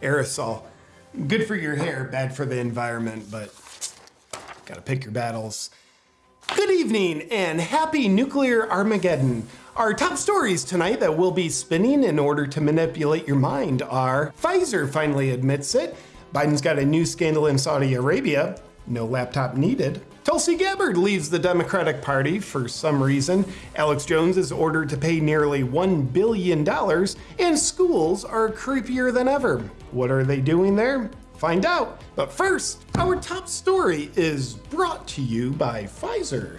aerosol. Good for your hair, bad for the environment, but gotta pick your battles. Good evening and happy nuclear Armageddon. Our top stories tonight that we'll be spinning in order to manipulate your mind are Pfizer finally admits it, Biden's got a new scandal in Saudi Arabia, no laptop needed. Tulsi Gabbard leaves the Democratic Party for some reason. Alex Jones is ordered to pay nearly $1 billion, and schools are creepier than ever. What are they doing there? Find out. But first, our top story is brought to you by Pfizer.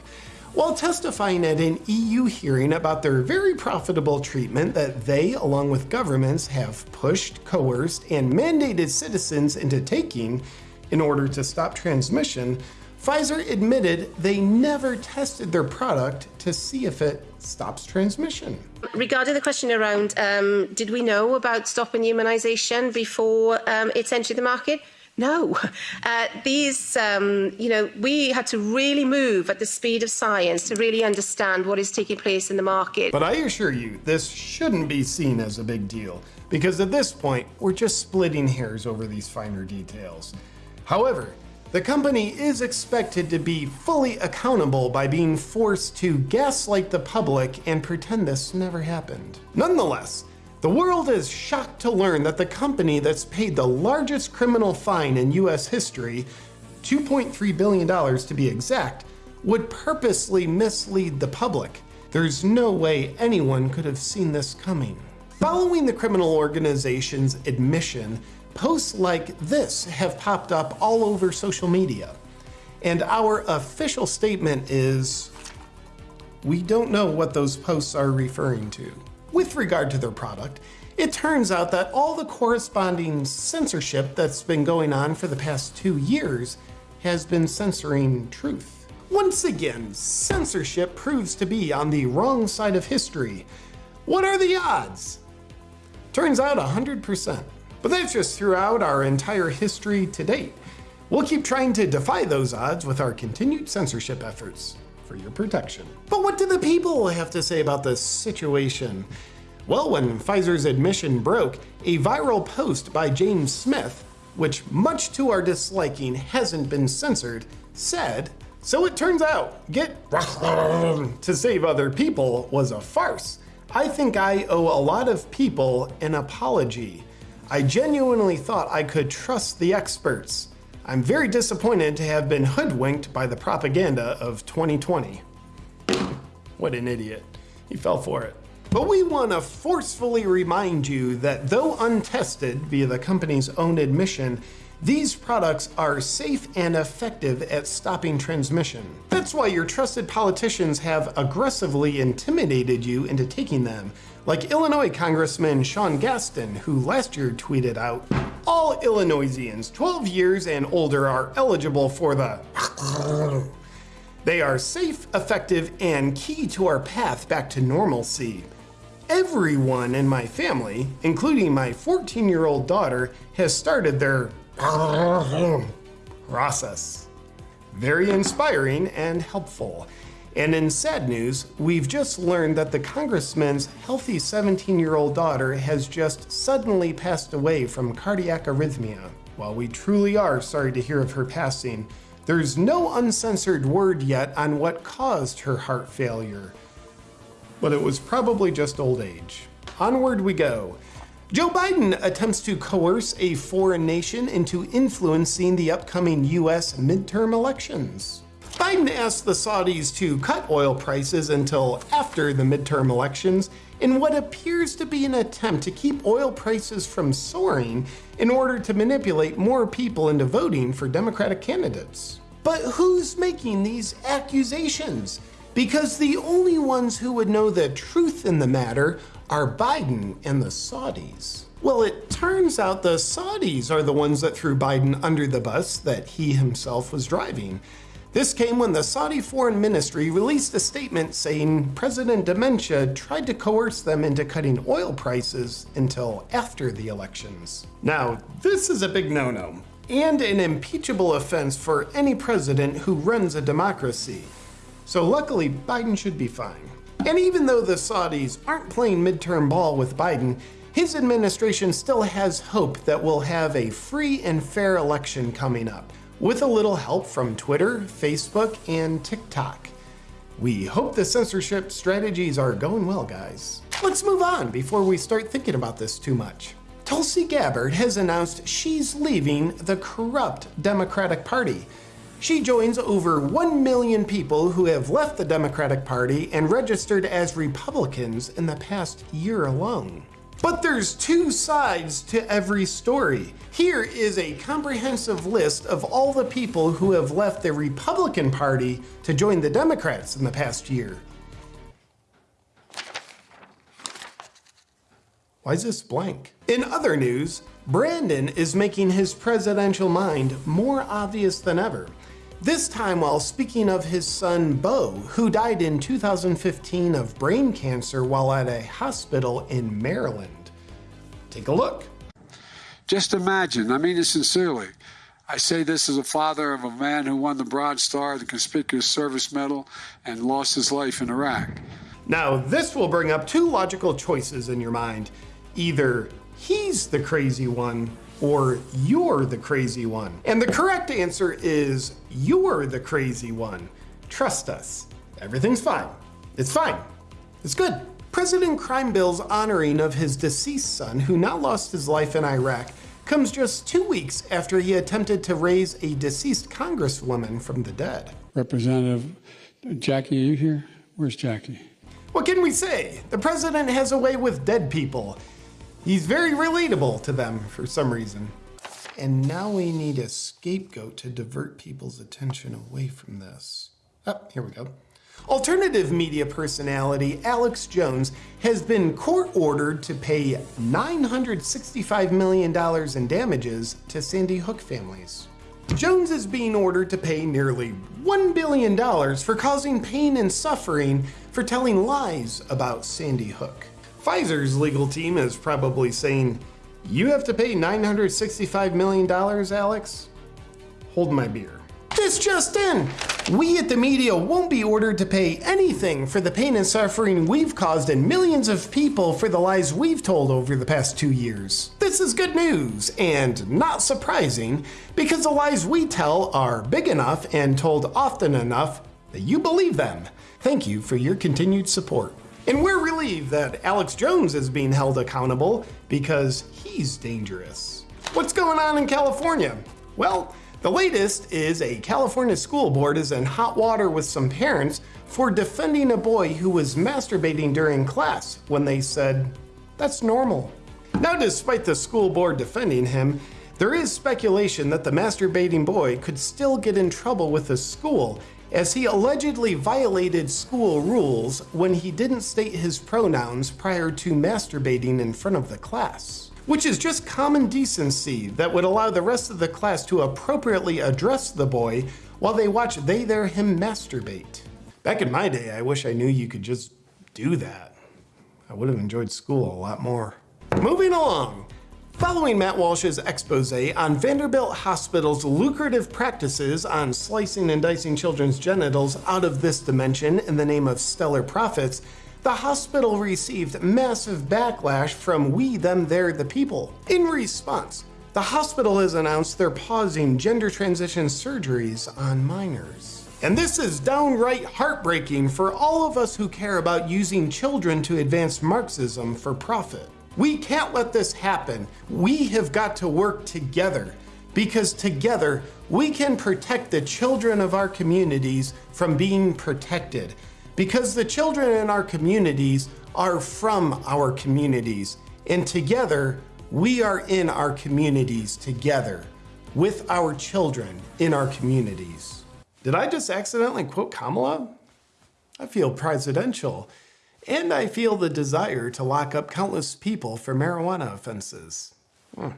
While testifying at an EU hearing about their very profitable treatment that they, along with governments, have pushed, coerced, and mandated citizens into taking in order to stop transmission, Pfizer admitted they never tested their product to see if it stops transmission. Regarding the question around um, did we know about stopping immunisation before um, it's entered the market? No, uh, these, um, you know, we had to really move at the speed of science to really understand what is taking place in the market. But I assure you, this shouldn't be seen as a big deal, because at this point, we're just splitting hairs over these finer details. However, the company is expected to be fully accountable by being forced to gaslight the public and pretend this never happened. Nonetheless, the world is shocked to learn that the company that's paid the largest criminal fine in US history, $2.3 billion to be exact, would purposely mislead the public. There's no way anyone could have seen this coming. Following the criminal organization's admission, posts like this have popped up all over social media. And our official statement is we don't know what those posts are referring to. With regard to their product, it turns out that all the corresponding censorship that's been going on for the past two years has been censoring truth. Once again, censorship proves to be on the wrong side of history. What are the odds? Turns out 100%. But that's just throughout our entire history to date. We'll keep trying to defy those odds with our continued censorship efforts for your protection. But what do the people have to say about this situation? Well, when Pfizer's admission broke, a viral post by James Smith, which much to our disliking hasn't been censored, said, So it turns out, get to save other people was a farce. I think I owe a lot of people an apology. I genuinely thought I could trust the experts. I'm very disappointed to have been hoodwinked by the propaganda of 2020. What an idiot. He fell for it. But we want to forcefully remind you that though untested via the company's own admission, these products are safe and effective at stopping transmission. That's why your trusted politicians have aggressively intimidated you into taking them, like Illinois Congressman Sean Casten, who last year tweeted out, all Illinoisians 12 years and older are eligible for the They are safe, effective, and key to our path back to normalcy. Everyone in my family, including my 14 year old daughter, has started their Uh-huh. process. Very inspiring and helpful. And in sad news, we've just learned that the congressman's healthy 17 year old daughter has just suddenly passed away from cardiac arrhythmia. While we truly are sorry to hear of her passing, there's no uncensored word yet on what caused her heart failure. But it was probably just old age. Onward we go. Joe Biden attempts to coerce a foreign nation into influencing the upcoming US midterm elections. Biden asked the Saudis to cut oil prices until after the midterm elections in what appears to be an attempt to keep oil prices from soaring in order to manipulate more people into voting for Democratic candidates. But who's making these accusations? Because the only ones who would know the truth in the matter are Biden and the Saudis. Well, it turns out the Saudis are the ones that threw Biden under the bus that he himself was driving. This came when the Saudi Foreign Ministry released a statement saying President Dementia tried to coerce them into cutting oil prices until after the elections. Now, this is a big no-no, and an impeachable offense for any president who runs a democracy. So luckily, Biden should be fine. And even though the Saudis aren't playing midterm ball with Biden, his administration still has hope that we'll have a free and fair election coming up, with a little help from Twitter, Facebook, and TikTok. We hope the censorship strategies are going well, guys. Let's move on before we start thinking about this too much. Tulsi Gabbard has announced she's leaving the corrupt Democratic Party. She joins over 1 million people who have left the Democratic Party and registered as Republicans in the past year alone. But there's two sides to every story. Here is a comprehensive list of all the people who have left the Republican Party to join the Democrats in the past year. Why is this blank? In other news, Brandon is making his presidential mind more obvious than ever. This time while speaking of his son Beau, who died in 2015 of brain cancer while at a hospital in Maryland. Take a look. Just imagine, I mean it sincerely. I say this as a father of a man who won the Bronze Star, the Conspicuous Service Medal, and lost his life in Iraq. Now, this will bring up two logical choices in your mind either he's the crazy one or you're the crazy one. And the correct answer is you're the crazy one. Trust us. Everything's fine. It's fine. It's good. President Crime Bill's honoring of his deceased son, who now lost his life in Iraq, comes just two weeks after he attempted to raise a deceased congresswoman from the dead. Representative Jackie, are you here? Where's Jackie? What can we say? The president has a way with dead people. He's very relatable to them for some reason. And now we need a scapegoat to divert people's attention away from this. Oh, here we go. Alternative media personality Alex Jones has been court ordered to pay $965 million in damages to Sandy Hook families. Jones is being ordered to pay nearly $1 billion for causing pain and suffering for telling lies about Sandy Hook. Pfizer's legal team is probably saying, You have to pay $965 million, Alex? Hold my beer. This just in! We at the media won't be ordered to pay anything for the pain and suffering we've caused in millions of people for the lies we've told over the past two years. This is good news, and not surprising, because the lies we tell are big enough and told often enough that you believe them. Thank you for your continued support. And we're relieved that Alex Jones is being held accountable because he's dangerous. What's going on in California? Well, the latest is a California school board is in hot water with some parents for defending a boy who was masturbating during class when they said, that's normal. Now, despite the school board defending him, there is speculation that the masturbating boy could still get in trouble with the school as he allegedly violated school rules when he didn't state his pronouns prior to masturbating in front of the class. Which is just common decency that would allow the rest of the class to appropriately address the boy while they watch they there him masturbate. Back in my day, I wish I knew you could just do that. I would have enjoyed school a lot more. Moving along, Following Matt Walsh's expose on Vanderbilt Hospital's lucrative practices on slicing and dicing children's genitals out of this dimension in the name of stellar profits, the hospital received massive backlash from we, them, their, the people. In response, the hospital has announced they're pausing gender transition surgeries on minors. And this is downright heartbreaking for all of us who care about using children to advance Marxism for profit. We can't let this happen. We have got to work together because together we can protect the children of our communities from being protected. Because the children in our communities are from our communities. And together, we are in our communities together with our children in our communities. Did I just accidentally quote Kamala? I feel presidential and I feel the desire to lock up countless people for marijuana offenses. Hmm.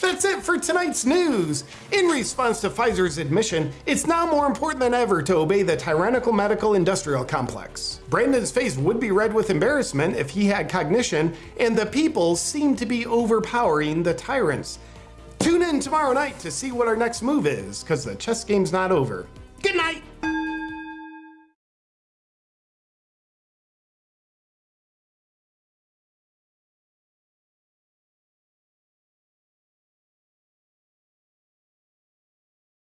That's it for tonight's news. In response to Pfizer's admission, it's now more important than ever to obey the tyrannical medical industrial complex. Brandon's face would be red with embarrassment if he had cognition, and the people seem to be overpowering the tyrants. Tune in tomorrow night to see what our next move is, because the chess game's not over. Good night!